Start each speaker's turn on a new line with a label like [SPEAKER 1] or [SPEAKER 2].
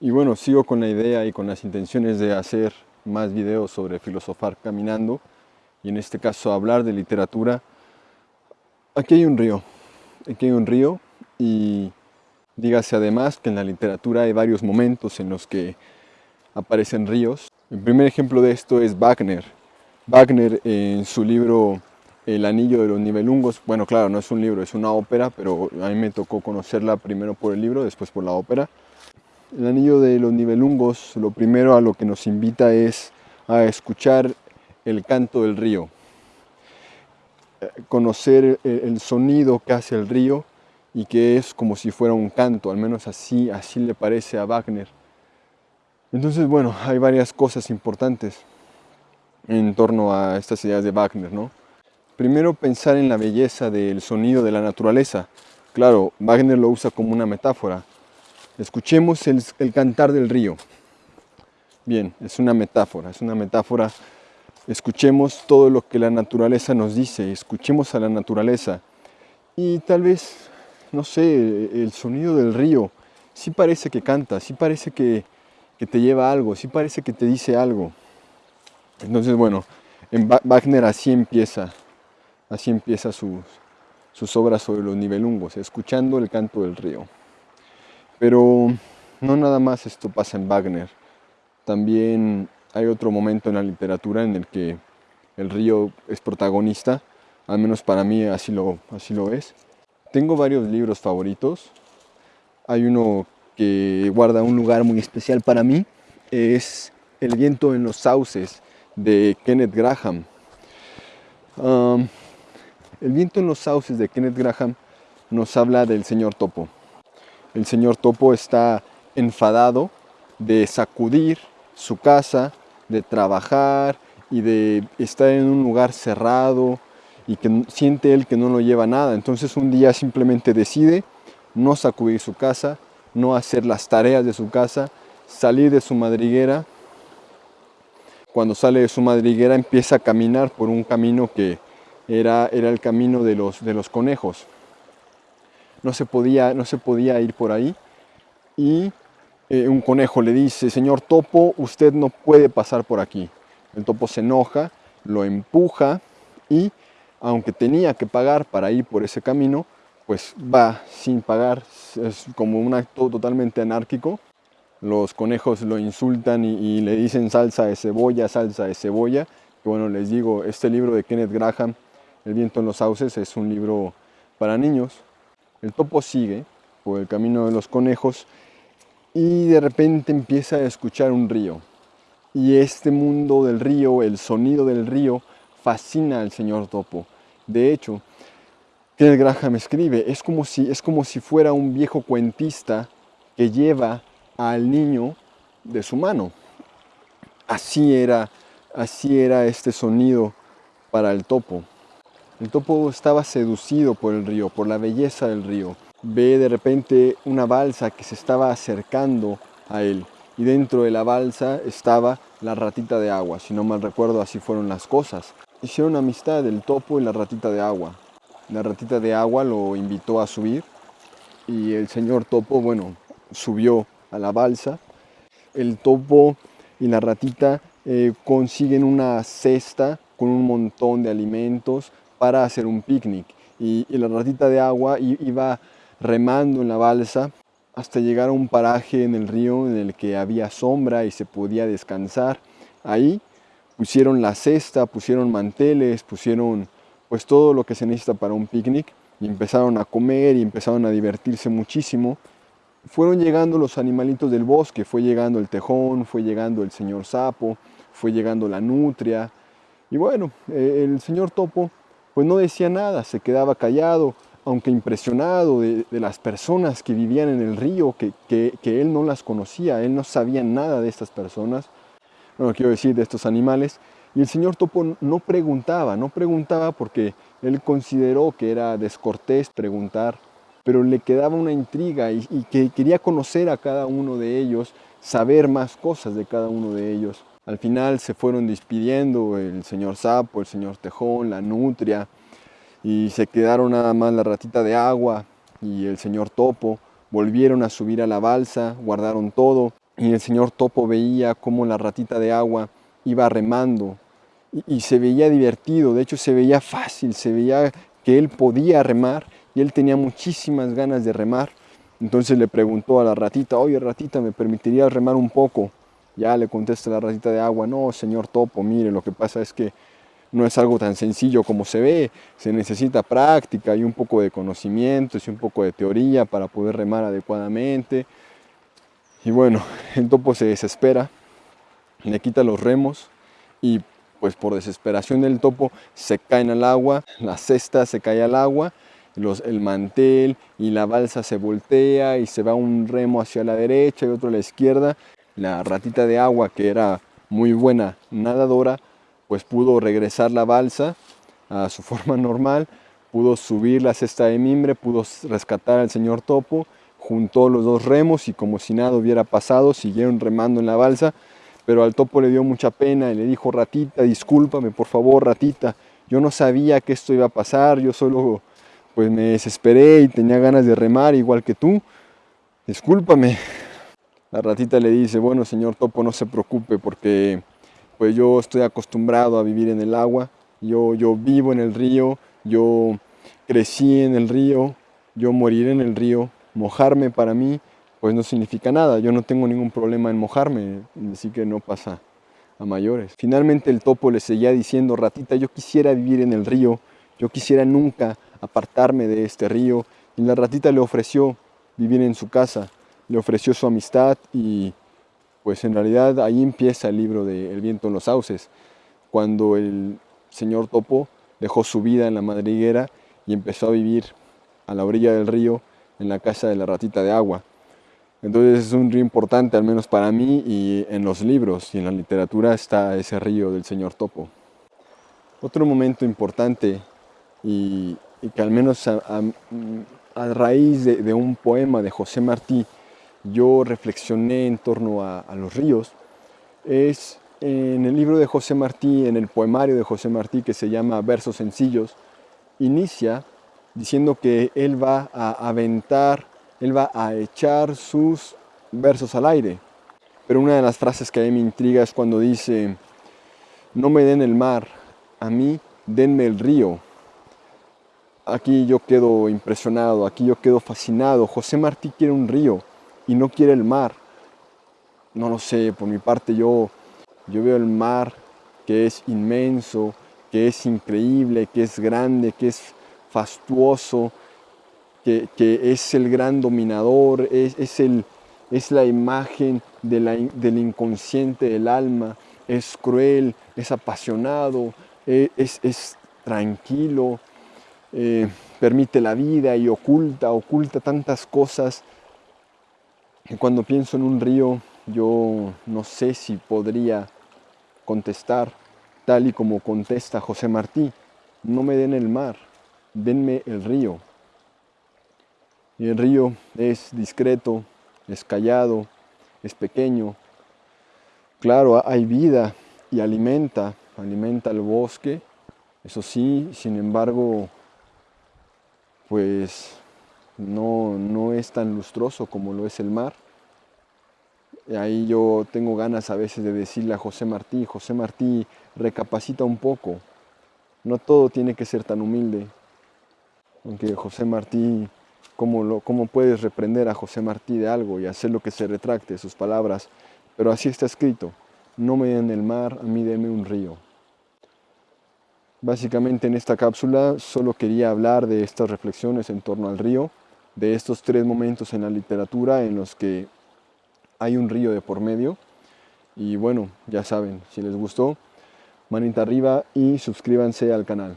[SPEAKER 1] Y bueno, sigo con la idea y con las intenciones de hacer más videos sobre filosofar caminando y en este caso hablar de literatura. Aquí hay un río, aquí hay un río y dígase además que en la literatura hay varios momentos en los que aparecen ríos. El primer ejemplo de esto es Wagner. Wagner en su libro El anillo de los nivelungos, bueno claro, no es un libro, es una ópera, pero a mí me tocó conocerla primero por el libro, después por la ópera. El anillo de los nivelungos, lo primero a lo que nos invita es a escuchar el canto del río, conocer el sonido que hace el río y que es como si fuera un canto, al menos así, así le parece a Wagner. Entonces, bueno, hay varias cosas importantes en torno a estas ideas de Wagner, ¿no? Primero, pensar en la belleza del sonido de la naturaleza. Claro, Wagner lo usa como una metáfora. Escuchemos el, cantar del río. Bien, es una metáfora, es una metáfora. Escuchemos todo lo que la naturaleza nos dice, escuchemos a la naturaleza. Y tal vez, no sé, el sonido del río sí parece que canta, sí parece que, que te lleva algo, sí parece que te dice algo. Entonces, bueno, en Wagner así empieza, así empieza sus, sus obras sobre los nivelungos, escuchando el canto del río. Pero no nada más esto pasa en Wagner, también hay otro momento en la literatura en el que el río es protagonista, al menos para mí así lo, así lo es. Tengo varios libros favoritos, hay uno que guarda un lugar muy especial para mí es El viento en los sauces de Kenneth Graham. el viento en los sauces de Kenneth Graham nos habla del señor Topo. El señor Topo está enfadado de sacudir su casa, de trabajar y de estar en un lugar cerrado y que siente él que no lo lleva nada. Entonces un día simplemente decide no sacudir su casa, no hacer las tareas de su casa, salir de su madriguera. Cuando sale de su madriguera empieza a caminar por un camino que era, era el camino de los, de los conejos. No se, podía, no se podía ir por ahí y eh, un conejo le dice, señor topo, usted no puede pasar por aquí. El topo se enoja, lo empuja y aunque tenía que pagar para ir por ese camino, pues va sin pagar, es como un acto totalmente anárquico. Los conejos lo insultan y, le dicen salsa de cebolla, salsa de cebolla. Bueno, les digo, este libro de Kenneth Graham, El viento en los sauces, es un libro para niños. El topo sigue por el camino de los conejos y de repente empieza a escuchar un río. Y este mundo del río, el sonido del río, fascina al señor topo. De hecho, el Graham escribe, es como, si, es como si fuera un viejo cuentista que lleva al niño de su mano. Así era, así era este sonido para el topo. El topo estaba seducido por el río, por la belleza del río. Ve de repente una balsa que se estaba acercando a él y dentro de la balsa estaba la ratita de agua. Si no mal recuerdo, así fueron las cosas. Hicieron amistad el topo y la ratita de agua. La ratita de agua lo invitó a subir y el señor topo, bueno, subió a la balsa. El topo y la ratita eh, consiguen una cesta con un montón de alimentos para hacer un picnic. Y, la ratita de agua iba remando en la balsa hasta llegar a un paraje en el río en el que había sombra y se podía descansar. Ahí pusieron la cesta, pusieron manteles, pusieron pues todo lo que se necesita para un picnic y empezaron a comer y empezaron a divertirse muchísimo. Fueron llegando los animalitos del bosque, fue llegando el tejón, fue llegando el señor sapo, fue llegando la nutria y bueno, eh, el señor topo pues no decía nada, se quedaba callado, aunque impresionado de, las personas que vivían en el río, que, que él no las conocía, él no sabía nada de estas personas, bueno, quiero decir de estos animales, y el señor Topo no preguntaba, no preguntaba porque él consideró que era descortés preguntar, pero le quedaba una intriga y, que quería conocer a cada uno de ellos, saber más cosas de cada uno de ellos. Al final se fueron despidiendo el señor Sapo, el señor Tejón, la Nutria, y se quedaron nada más la ratita de agua y el señor Topo. Volvieron a subir a la balsa, guardaron todo, y el señor Topo veía cómo la ratita de agua iba remando y, se veía divertido, de hecho se veía fácil, se veía que él podía remar y él tenía muchísimas ganas de remar. Entonces le preguntó a la ratita, oye ratita, ¿me permitirías remar un poco? Ya le contesta la ratita de agua, no señor Topo, mire, lo que pasa es que no es algo tan sencillo como se ve, se necesita práctica y un poco de conocimientos y un poco de teoría para poder remar adecuadamente. Y bueno, el topo se desespera, le quita los remos y pues por desesperación del topo se caen al agua, la cesta se cae al agua, los, el mantel y la balsa se voltea y se va un remo hacia la derecha y otro a la izquierda. La ratita de agua, que era muy buena nadadora, pues pudo regresar la balsa a su forma normal, pudo subir la cesta de mimbre, pudo rescatar al señor topo juntó los dos remos y como si nada hubiera pasado, siguieron remando en la balsa, pero al topo le dio mucha pena y le dijo, ratita, discúlpame por favor, ratita, yo no sabía que esto iba a pasar, yo solo pues me desesperé y tenía ganas de remar igual que tú, discúlpame. La ratita le dice, bueno señor topo, no se preocupe porque pues yo estoy acostumbrado a vivir en el agua, yo, yo vivo en el río, yo crecí en el río, yo moriré en el río, mojarme para mí pues no significa nada, yo no tengo ningún problema en mojarme, así que no pasa a mayores. Finalmente el topo le seguía diciendo, ratita, yo quisiera vivir en el río, yo quisiera nunca apartarme de este río, y la ratita le ofreció vivir en su casa, le ofreció su amistad y pues en realidad ahí empieza el libro de El viento en los sauces, cuando el señor topo dejó su vida en la madriguera y empezó a vivir a la orilla del río en la casa de la ratita de agua. Entonces es un río importante, al menos para mí, y en los libros y en la literatura está ese río del señor Topo. Otro momento importante, y, que al menos a, raíz de, un poema de José Martí, yo reflexioné en torno a, los ríos, es en el libro de José Martí, en el poemario de José Martí que se llama Versos Sencillos, inicia diciendo que él va a aventar, él va a echar sus versos al aire. Pero una de las frases que a mí me intriga es cuando dice, no me den el mar, a mí denme el río. Aquí yo quedo impresionado, aquí yo quedo fascinado. José Martí quiere un río y no quiere el mar. No lo sé, por mi parte yo, yo veo el mar que es inmenso, que es increíble, que es grande, que es fastuoso, que, es el gran dominador, es, el, es la imagen del inconsciente del alma, es cruel, es apasionado, e, es, tranquilo, eh, permite la vida y oculta, oculta tantas cosas que cuando pienso en un río yo no sé si podría contestar tal y como contesta José Martí, no me den el mar, denme el río. Y el río es discreto, es callado, es pequeño. Claro, hay vida y alimenta, alimenta el bosque. Eso sí, sin embargo, pues no, no es tan lustroso como lo es el mar. Y ahí yo tengo ganas a veces de decirle a José Martí, José Martí, recapacita un poco. No todo tiene que ser tan humilde. Aunque José Martí, ¿cómo, lo, ¿cómo puedes reprender a José Martí de algo y hacer lo que se retracte sus palabras? Pero así está escrito, no me den el mar, a mí denme un río. Básicamente en esta cápsula solo quería hablar de estas reflexiones en torno al río, de estos tres momentos en la literatura en los que hay un río de por medio. Y bueno, ya saben, si les gustó, manita arriba y suscríbanse al canal.